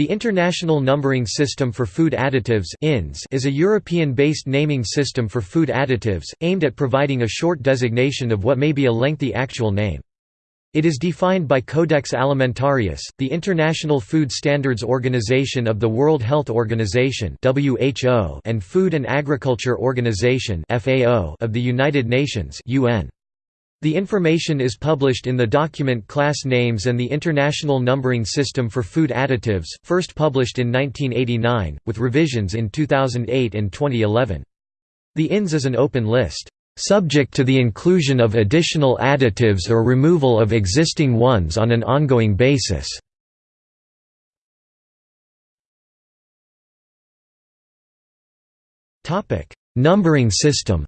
The International Numbering System for Food Additives is a European-based naming system for food additives, aimed at providing a short designation of what may be a lengthy actual name. It is defined by Codex Alimentarius, the International Food Standards Organization of the World Health Organization and Food and Agriculture Organization of the United Nations UN. The information is published in the document Class Names and the International Numbering System for Food Additives, first published in 1989, with revisions in 2008 and 2011. The INS is an open list, "...subject to the inclusion of additional additives or removal of existing ones on an ongoing basis." Numbering system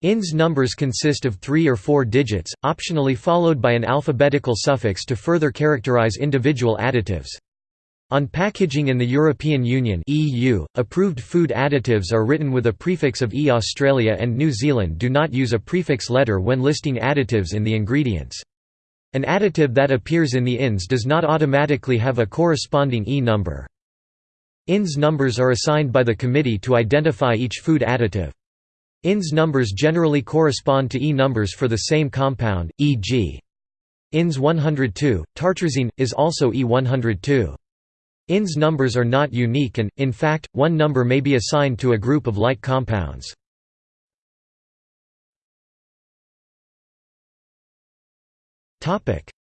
INS numbers consist of three or four digits, optionally followed by an alphabetical suffix to further characterize individual additives. On packaging in the European Union (EU), approved food additives are written with a prefix of E. Australia and New Zealand do not use a prefix letter when listing additives in the ingredients. An additive that appears in the INS does not automatically have a corresponding E number. INS numbers are assigned by the committee to identify each food additive. INS numbers generally correspond to E numbers for the same compound, e.g. INS 102, tartrazine, is also E102. INS numbers are not unique and, in fact, one number may be assigned to a group of like compounds.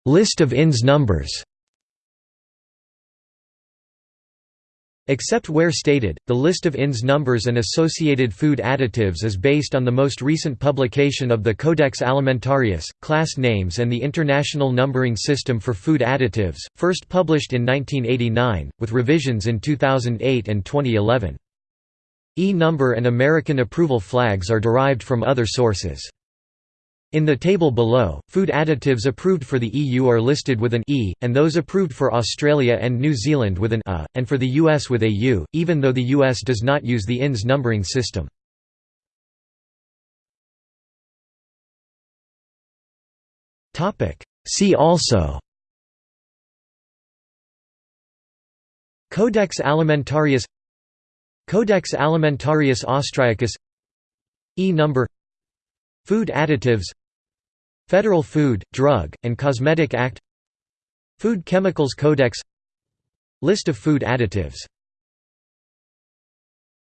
List of INS numbers Except where stated, the list of INS numbers and associated food additives is based on the most recent publication of the Codex Alimentarius, class names and the International Numbering System for Food Additives, first published in 1989, with revisions in 2008 and 2011. E-number and American approval flags are derived from other sources. In the table below, food additives approved for the EU are listed with an E, and those approved for Australia and New Zealand with an A, and for the US with a U, even though the US does not use the INS numbering system. See also. Codex Alimentarius. Codex Alimentarius Austriacus. E-number Food additives Federal Food, Drug, and Cosmetic Act. Food Chemicals Codex. List of food additives